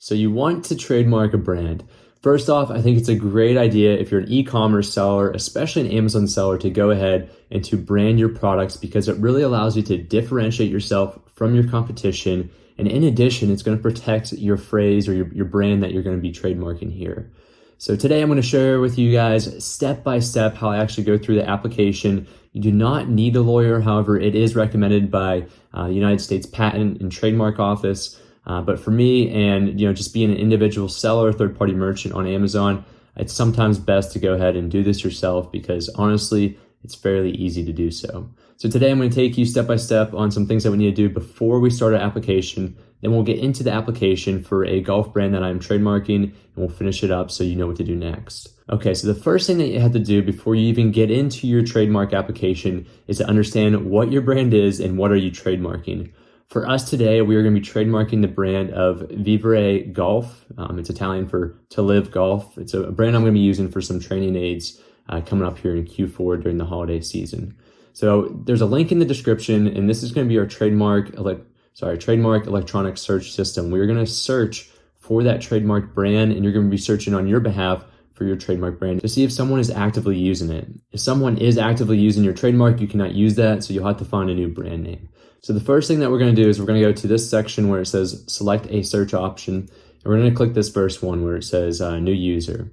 So you want to trademark a brand. First off, I think it's a great idea if you're an e-commerce seller, especially an Amazon seller, to go ahead and to brand your products because it really allows you to differentiate yourself from your competition. And in addition, it's going to protect your phrase or your, your brand that you're going to be trademarking here. So today I'm going to share with you guys step by step how I actually go through the application. You do not need a lawyer. However, it is recommended by uh, the United States Patent and Trademark Office. Uh, but for me and you know just being an individual seller, third party merchant on Amazon, it's sometimes best to go ahead and do this yourself because honestly, it's fairly easy to do so. So today I'm going to take you step by step on some things that we need to do before we start our application. Then we'll get into the application for a golf brand that I'm trademarking and we'll finish it up so you know what to do next. Okay, so the first thing that you have to do before you even get into your trademark application is to understand what your brand is and what are you trademarking. For us today, we are going to be trademarking the brand of Vivere Golf. Um, it's Italian for to live golf. It's a brand I'm going to be using for some training aids uh, coming up here in Q4 during the holiday season. So there's a link in the description, and this is going to be our trademark, ele- sorry, trademark electronic search system. We're going to search for that trademark brand, and you're going to be searching on your behalf for your trademark brand to see if someone is actively using it. If someone is actively using your trademark, you cannot use that, so you'll have to find a new brand name. So the first thing that we're going to do is we're going to go to this section where it says select a search option. And we're going to click this first one where it says uh, new user.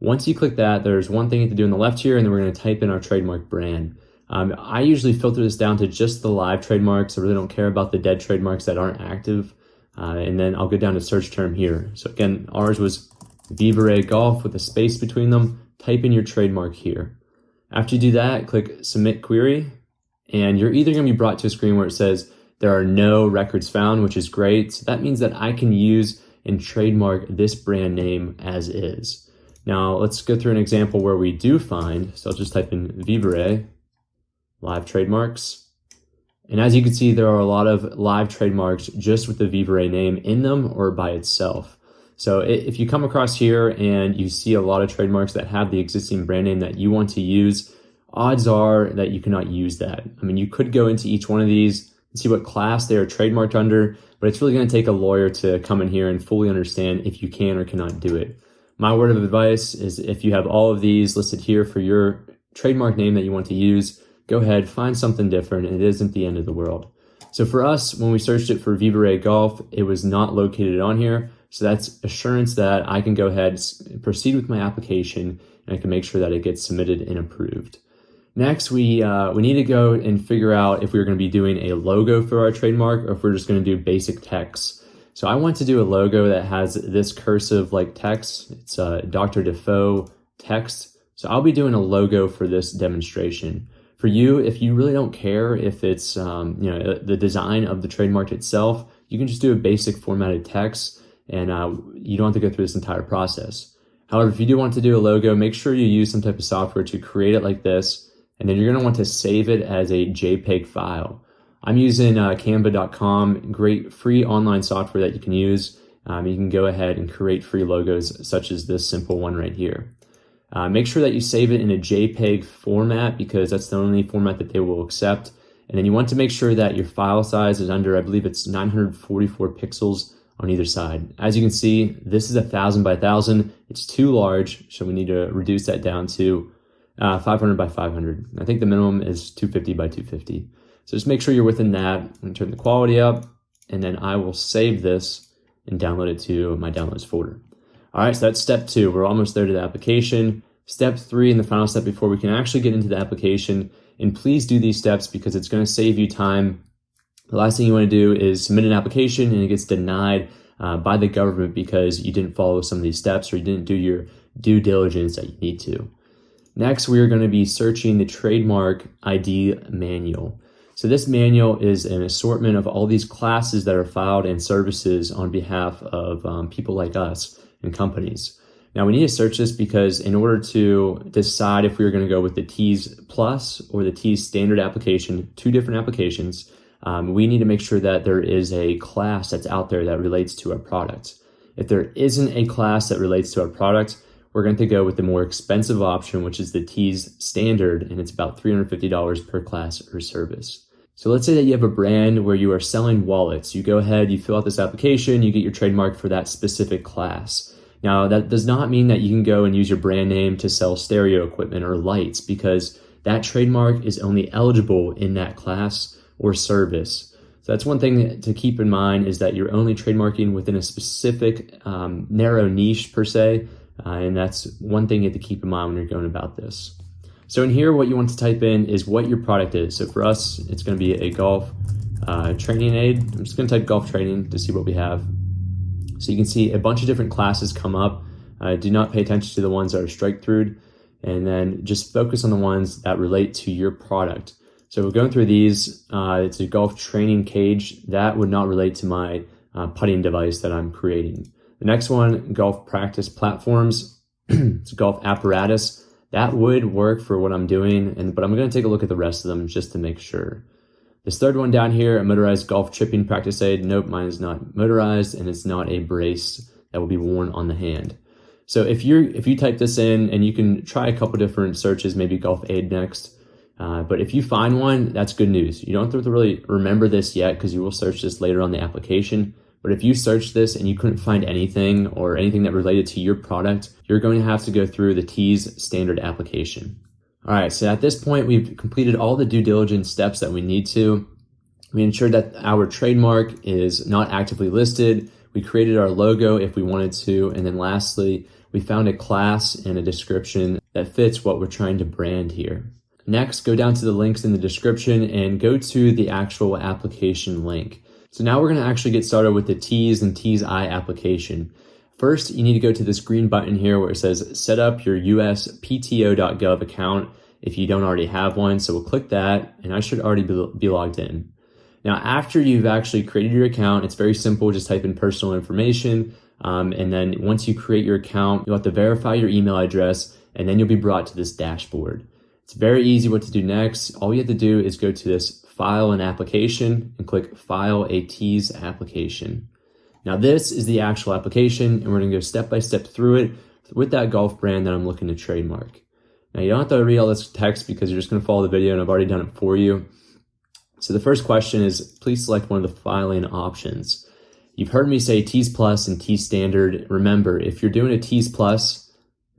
Once you click that, there's one thing you have to do on the left here, and then we're going to type in our trademark brand. Um, I usually filter this down to just the live trademarks. I really don't care about the dead trademarks that aren't active. Uh, and then I'll go down to search term here. So again, ours was Vivere Golf with a space between them. Type in your trademark here. After you do that, click submit query and you're either going to be brought to a screen where it says there are no records found, which is great. So that means that I can use and trademark this brand name as is. Now let's go through an example where we do find, so I'll just type in Vivere, live trademarks. And as you can see, there are a lot of live trademarks just with the Vivere name in them or by itself. So if you come across here and you see a lot of trademarks that have the existing brand name that you want to use, odds are that you cannot use that. I mean, you could go into each one of these and see what class they are trademarked under, but it's really going to take a lawyer to come in here and fully understand if you can or cannot do it. My word of advice is if you have all of these listed here for your trademark name that you want to use, go ahead, find something different. It isn't the end of the world. So for us, when we searched it for Vivere Golf, it was not located on here. So that's assurance that I can go ahead, proceed with my application, and I can make sure that it gets submitted and approved. Next, we, uh, we need to go and figure out if we're going to be doing a logo for our trademark or if we're just going to do basic text. So I want to do a logo that has this cursive like text. It's uh, Dr. Defoe text. So I'll be doing a logo for this demonstration. For you, if you really don't care if it's um, you know the design of the trademark itself, you can just do a basic formatted text and uh, you don't have to go through this entire process. However, if you do want to do a logo, make sure you use some type of software to create it like this and then you're going to want to save it as a JPEG file. I'm using uh, canva.com, great free online software that you can use. Um, you can go ahead and create free logos such as this simple one right here. Uh, make sure that you save it in a JPEG format because that's the only format that they will accept. And then you want to make sure that your file size is under, I believe it's 944 pixels on either side. As you can see, this is a thousand by thousand. It's too large, so we need to reduce that down to uh, 500 by 500. I think the minimum is 250 by 250. So just make sure you're within that and turn the quality up, and then I will save this and download it to my downloads folder. All right, so that's step two. We're almost there to the application. Step three and the final step before we can actually get into the application. And please do these steps because it's going to save you time. The last thing you want to do is submit an application and it gets denied uh, by the government because you didn't follow some of these steps or you didn't do your due diligence that you need to. Next, we are going to be searching the trademark ID manual. So this manual is an assortment of all these classes that are filed and services on behalf of um, people like us and companies. Now we need to search this because in order to decide if we are going to go with the TEAS Plus or the TEAS Standard application, two different applications, um, we need to make sure that there is a class that's out there that relates to our product. If there isn't a class that relates to our product, we're going to go with the more expensive option, which is the TEAS standard, and it's about $350 per class or service. So let's say that you have a brand where you are selling wallets. You go ahead, you fill out this application, you get your trademark for that specific class. Now, that does not mean that you can go and use your brand name to sell stereo equipment or lights because that trademark is only eligible in that class or service. So that's one thing to keep in mind is that you're only trademarking within a specific um, narrow niche per se. Uh, and that's one thing you have to keep in mind when you're going about this. So in here, what you want to type in is what your product is. So for us, it's going to be a golf uh, training aid. I'm just going to type golf training to see what we have. So you can see a bunch of different classes come up. Uh, do not pay attention to the ones that are strike through and then just focus on the ones that relate to your product. So we're going through these. Uh, it's a golf training cage. That would not relate to my uh, putting device that I'm creating. The next one, golf practice platforms. it's golf apparatus. That would work for what I'm doing, and but I'm going to take a look at the rest of them just to make sure. This third one down here, a motorized golf chipping practice aid. Nope, mine is not motorized, and it's not a brace that will be worn on the hand. So if you're if you type this in, and you can try a couple different searches, maybe golf aid next. Uh, but if you find one, that's good news. You don't have to really remember this yet because you will search this later on the application. But if you search this and you couldn't find anything or anything that related to your product, you're going to have to go through the TEAS standard application. All right, so at this point, we've completed all the due diligence steps that we need to. We ensured that our trademark is not actively listed. We created our logo if we wanted to. And then lastly, we found a class and a description that fits what we're trying to brand here. Next, go down to the links in the description and go to the actual application link. So now we're going to actually get started with the TEAS and TEAS I application. First, you need to go to this green button here where it says set up your USPTO.gov account if you don't already have one. So we'll click that and I should already be logged in. Now, after you've actually created your account, it's very simple. Just type in personal information. Um, and then once you create your account, you'll have to verify your email address and then you'll be brought to this dashboard. It's very easy what to do next. All you have to do is go to this File an Application, and click File a TEAS Application. Now this is the actual application, and we're gonna go step by step through it with that golf brand that I'm looking to trademark. Now you don't have to read all this text because you're just gonna follow the video and I've already done it for you. So the first question is, please select one of the filing options. You've heard me say TEAS Plus and TEAS Standard. Remember, if you're doing a TEAS Plus,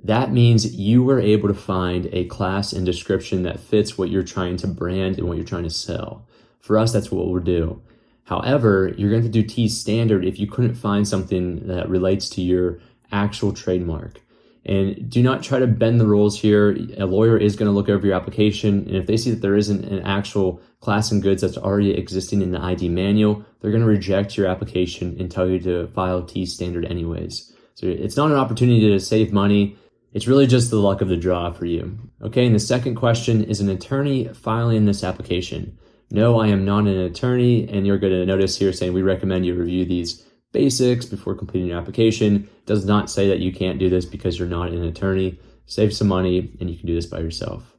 that means you were able to find a class and description that fits what you're trying to brand and what you're trying to sell. For us, that's what we'll do. However, you're going to do TEAS standard if you couldn't find something that relates to your actual trademark. And do not try to bend the rules here. A lawyer is going to look over your application, and if they see that there isn't an actual class and goods that's already existing in the ID manual, they're going to reject your application and tell you to file TEAS standard anyways. So it's not an opportunity to save money it's really just the luck of the draw for you. Okay, and the second question is an attorney filing this application. No, I am not an attorney, and you're going to notice here saying we recommend you review these basics before completing your application. It does not say that you can't do this because you're not an attorney. Save some money, and you can do this by yourself.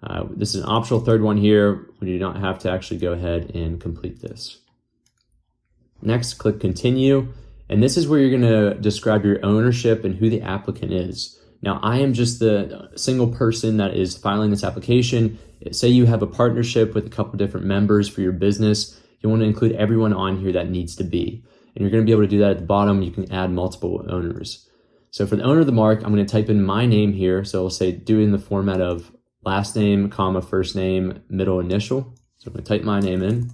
Uh, this is an optional third one here. We do not have to actually go ahead and complete this. Next, click continue. And this is where you're going to describe your ownership and who the applicant is. Now, I am just the single person that is filing this application. Say you have a partnership with a couple different members for your business. You want to include everyone on here that needs to be. And you're going to be able to do that at the bottom. You can add multiple owners. So for the owner of the mark, I'm going to type in my name here. So I'll say do it in the format of last name, comma, first name, middle initial. So I'm going to type my name in.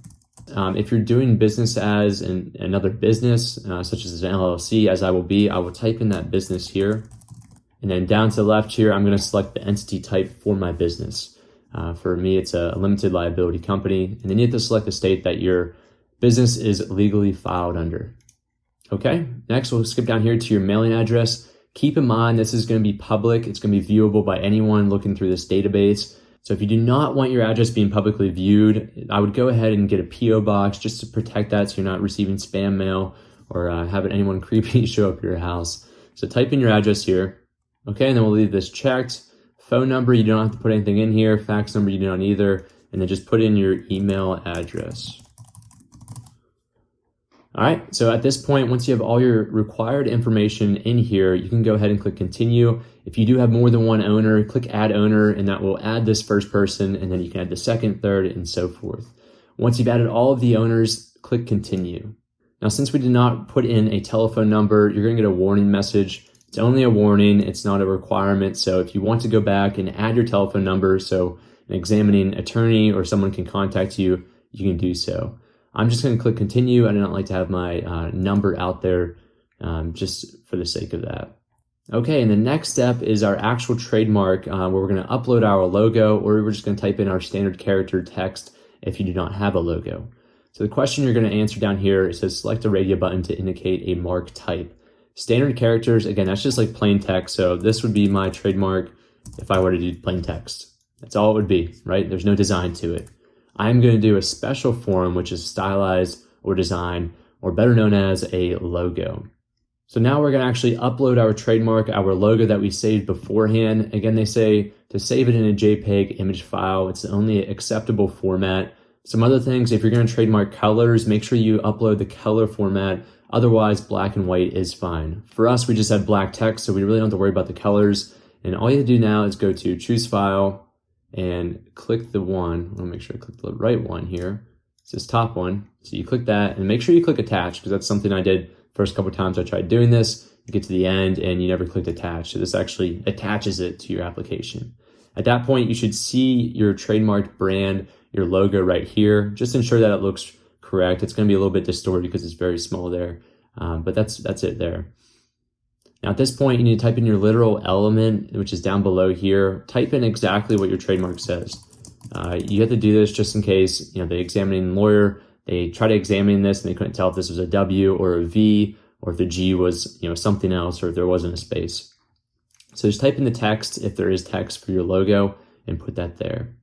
Um, if you're doing business as an, another business, uh, such as an LLC, as I will be, I will type in that business here. And then down to the left here, I'm going to select the entity type for my business. Uh, for me, it's a limited liability company. And then you have to select the state that your business is legally filed under. Okay, next we'll skip down here to your mailing address. Keep in mind this is going to be public. It's going to be viewable by anyone looking through this database. So if you do not want your address being publicly viewed, I would go ahead and get a PO box just to protect that so you're not receiving spam mail or uh, having anyone creepy show up at your house. So type in your address here. Okay, and then we'll leave this checked. Phone number, you don't have to put anything in here. Fax number, you don't either. And then just put in your email address. All right, so at this point, once you have all your required information in here, you can go ahead and click continue. If you do have more than one owner, click add owner, and that will add this first person, and then you can add the second, third, and so forth. Once you've added all of the owners, click continue. Now, since we did not put in a telephone number, you're gonna get a warning message. It's only a warning, it's not a requirement. So if you want to go back and add your telephone number so an examining attorney or someone can contact you, you can do so. I'm just gonna click continue. I don't like to have my uh, number out there um, just for the sake of that. Okay, and the next step is our actual trademark uh, where we're going to upload our logo or we're just going to type in our standard character text if you do not have a logo. So the question you're going to answer down here, it says select a radio button to indicate a mark type. Standard characters, again, that's just like plain text. So this would be my trademark if I were to do plain text. That's all it would be, right? There's no design to it. I'm going to do a special form, which is stylized or design, or better known as a logo. So now we're going to actually upload our trademark, our logo that we saved beforehand. Again, they say to save it in a JPEG image file, it's the only acceptable format. Some other things, if you're going to trademark colors, make sure you upload the color format. Otherwise, black and white is fine. For us, we just had black text, so we really don't have to worry about the colors. And all you have to do now is go to choose file and click the one. I want to make sure I click the right one here. It's this top one. So you click that and make sure you click attach because that's something I did First couple times I tried doing this, you get to the end and you never clicked attach. So this actually attaches it to your application. At that point, you should see your trademarked brand, your logo right here. Just ensure that it looks correct. It's going to be a little bit distorted because it's very small there, um, but that's that's it there. Now at this point, you need to type in your literal element, which is down below here. Type in exactly what your trademark says. Uh, you have to do this just in case you know the examining lawyer they tried to examine this and they couldn't tell if this was a W or a V or if the G was you know something else or if there wasn't a space. So just type in the text if there is text for your logo and put that there.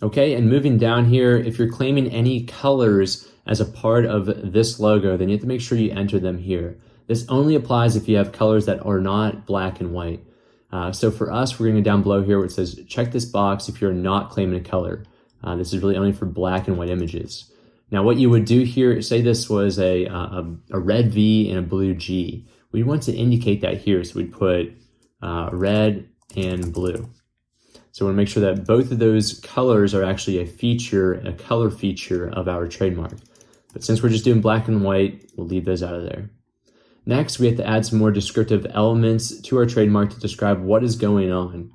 Okay, and moving down here, if you're claiming any colors as a part of this logo, then you have to make sure you enter them here. This only applies if you have colors that are not black and white. Uh, so for us, we're going to down below here where it says, check this box if you're not claiming a color. Uh, this is really only for black and white images. Now what you would do here, say this was a, a, a red V and a blue G. We want to indicate that here, so we'd put uh, red and blue. So we want to make sure that both of those colors are actually a feature, a color feature of our trademark. But since we're just doing black and white, we'll leave those out of there. Next, we have to add some more descriptive elements to our trademark to describe what is going on.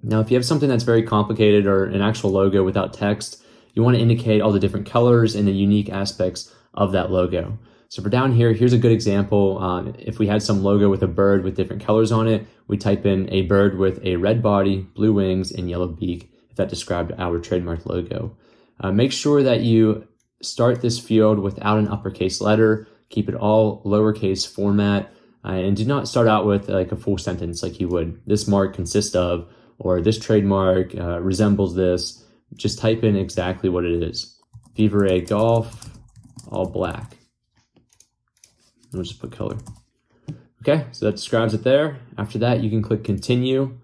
Now, if you have something that's very complicated or an actual logo without text, you want to indicate all the different colors and the unique aspects of that logo. So for down here, here's a good example. Um, if we had some logo with a bird with different colors on it, we type in a bird with a red body, blue wings, and yellow beak, if that described our trademark logo. Uh, make sure that you start this field without an uppercase letter, keep it all lowercase format, uh, and do not start out with like a full sentence like you would. This mark consists of, or this trademark uh, resembles this, just type in exactly what it is. Vivere Golf, all black. We'll just put color. Okay, so that describes it there. After that, you can click continue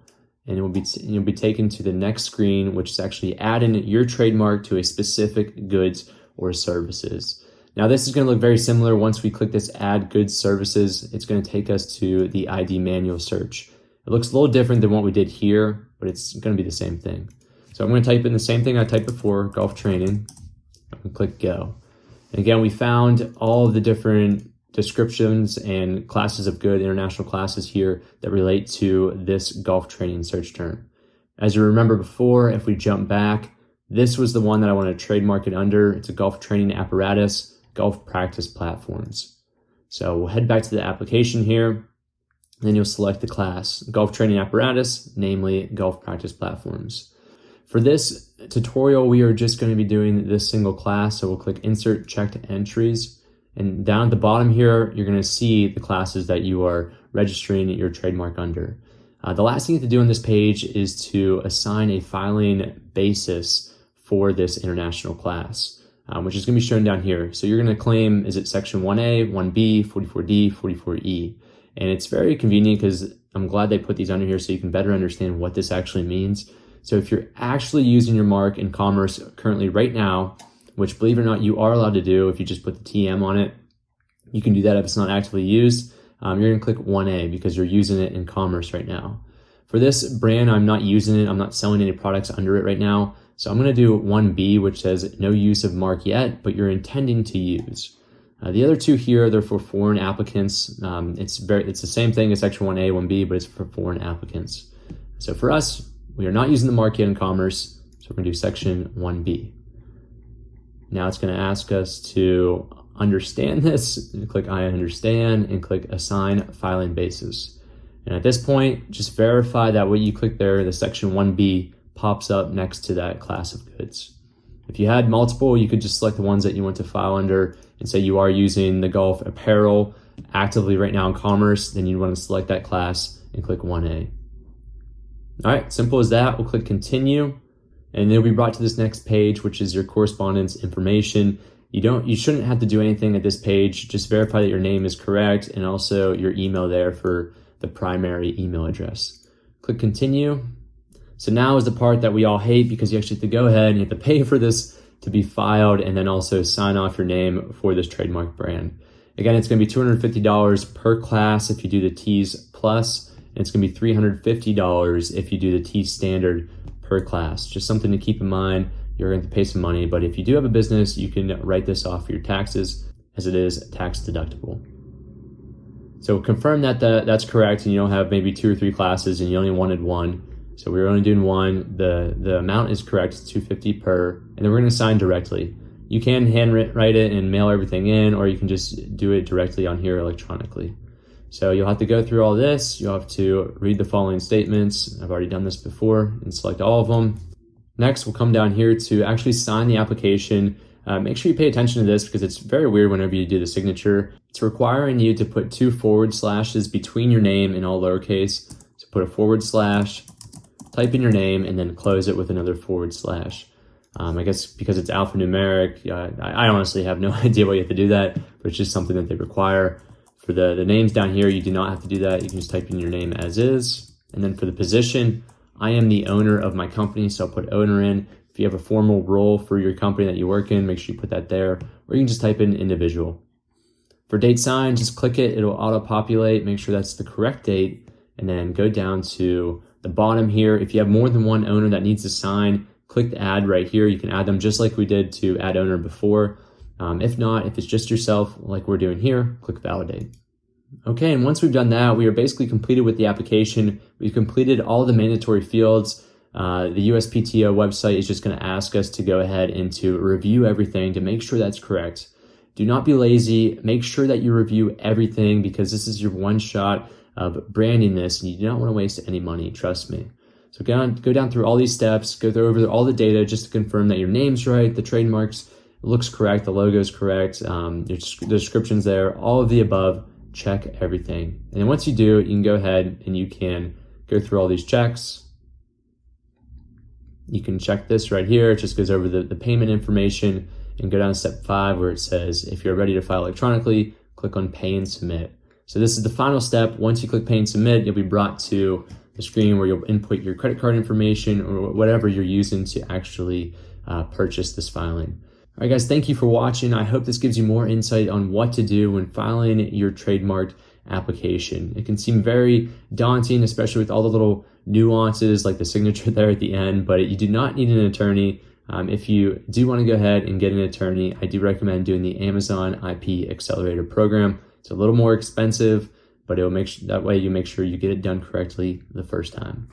and it will be you'll be taken to the next screen, which is actually adding your trademark to a specific goods or services. Now this is going to look very similar. Once we click this add goods services, it's going to take us to the ID manual search. It looks a little different than what we did here, but it's going to be the same thing. So I'm going to type in the same thing I typed before, golf training. To click go. And again, we found all the different descriptions and classes of good international classes here that relate to this golf training search term. As you remember before, if we jump back, this was the one that I want to trademark it under. It's a golf training apparatus, golf practice platforms. So we'll head back to the application here. Then you'll select the class, golf training apparatus, namely golf practice platforms. For this tutorial, we are just going to be doing this single class. So we'll click Insert Checked Entries. And down at the bottom here, you're going to see the classes that you are registering your trademark under. Uh, the last thing to do on this page is to assign a filing basis for this international class, um, which is going to be shown down here. So you're going to claim, is it section 1A, 1B, 44D, 44E? And it's very convenient because I'm glad they put these under here so you can better understand what this actually means. So if you're actually using your mark in commerce currently right now, which believe it or not, you are allowed to do if you just put the TM on it, you can do that if it's not actively used. Um, you're gonna click 1A because you're using it in commerce right now. For this brand, I'm not using it. I'm not selling any products under it right now. So I'm going to do 1B, which says no use of mark yet, but you're intending to use. Uh, the other two here, they're for foreign applicants. Um, it's very, it's the same thing as section 1A, 1B, but it's for foreign applicants. So for us, we are not using the mark yet in commerce, so we're to do section 1B. Now it's going to ask us to understand this, click I understand, and click assign filing basis. And at this point, just verify that what you click there, the section 1B, pops up next to that class of goods. If you had multiple, you could just select the ones that you want to file under and say you are using the golf apparel actively right now in commerce, then you'd want to select that class and click 1A. All right, simple as that. We'll click continue and you'll be brought to this next page, which is your correspondence information. You don't, you shouldn't have to do anything at this page. Just verify that your name is correct and also your email there for the primary email address. Click continue. So now is the part that we all hate because you actually have to go ahead and you have to pay for this to be filed and then also sign off your name for this trademark brand. Again, it's going to be $250 per class if you do the TEAS plus, and it's going to be $350 if you do the TEAS standard per class. Just something to keep in mind. You're going to pay some money, but if you do have a business, you can write this off for your taxes as it is tax deductible. So confirm that the, that's correct and you don't have maybe two or three classes and you only wanted one. So we are only doing one. The, the amount is correct, it's 250 per, and then we're gonna sign directly. You can handwrite write it and mail everything in, or you can just do it directly on here electronically. So you'll have to go through all this. You'll have to read the following statements. I've already done this before and select all of them. Next, we'll come down here to actually sign the application. Uh, make sure you pay attention to this because it's very weird whenever you do the signature. It's requiring you to put two forward slashes between your name in all lowercase. So put a forward slash, type in your name, and then close it with another forward slash. Um, I guess because it's alphanumeric, uh, I, I honestly have no idea why you have to do that, but it's just something that they require. For the, the names down here, you do not have to do that. You can just type in your name as is. And then for the position, I am the owner of my company, so I'll put owner in. If you have a formal role for your company that you work in, make sure you put that there, or you can just type in individual. For date sign, just click it, it'll auto-populate, make sure that's the correct date, and then go down to the bottom here. If you have more than one owner that needs to sign, click the add right here. You can add them just like we did to add owner before. Um, if not, if it's just yourself, like we're doing here, click validate. Okay, and once we've done that, we are basically completed with the application. We've completed all the mandatory fields. Uh, the USPTO website is just going to ask us to go ahead and to review everything to make sure that's correct. Do not be lazy. Make sure that you review everything because this is your one shot of branding this and you do not want to waste any money. Trust me. So go down, go down through all these steps, go through over all the data just to confirm that your name's right, the trademarks looks correct, the logo is correct, um, your the description's there, all of the above, check everything. And then once you do, you can go ahead and you can go through all these checks. You can check this right here. It just goes over the, the payment information and go down to step five where it says, if you're ready to file electronically, click on pay and submit. So this is the final step. Once you click pay and submit, you'll be brought to the screen where you'll input your credit card information or whatever you're using to actually uh, purchase this filing. All right, guys, thank you for watching. I hope this gives you more insight on what to do when filing your trademark application. It can seem very daunting, especially with all the little nuances like the signature there at the end, but you do not need an attorney. Um, if you do want to go ahead and get an attorney, I do recommend doing the Amazon IP Accelerator program. It's a little more expensive, but it'll make that way you make sure you get it done correctly the first time.